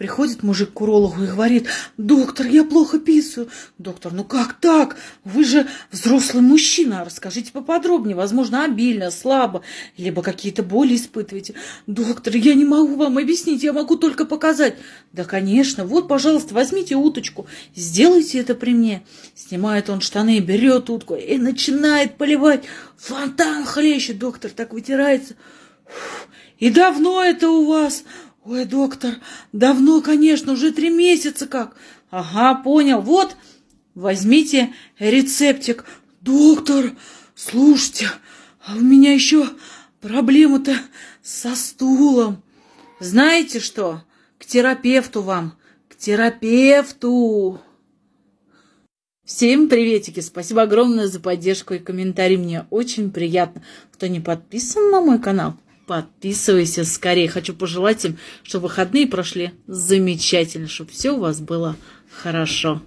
Приходит мужик к урологу и говорит, доктор, я плохо писаю. Доктор, ну как так? Вы же взрослый мужчина, расскажите поподробнее. Возможно, обильно, слабо, либо какие-то боли испытываете. Доктор, я не могу вам объяснить, я могу только показать. Да, конечно, вот, пожалуйста, возьмите уточку, сделайте это при мне. Снимает он штаны, берет утку и начинает поливать. Фонтан хлещет, доктор так вытирается. И давно это у вас? Ой, доктор, давно, конечно, уже три месяца как. Ага, понял. Вот, возьмите рецептик. Доктор, слушайте, а у меня еще проблема-то со стулом. Знаете что? К терапевту вам. К терапевту. Всем приветики! Спасибо огромное за поддержку и комментарий. Мне очень приятно. Кто не подписан на мой канал, подписывайся скорее. Хочу пожелать им, чтобы выходные прошли замечательно, чтобы все у вас было хорошо.